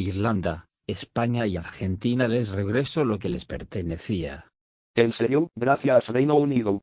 Irlanda, España y Argentina les regresó lo que les pertenecía. ¿En serio? Gracias Reino Unido.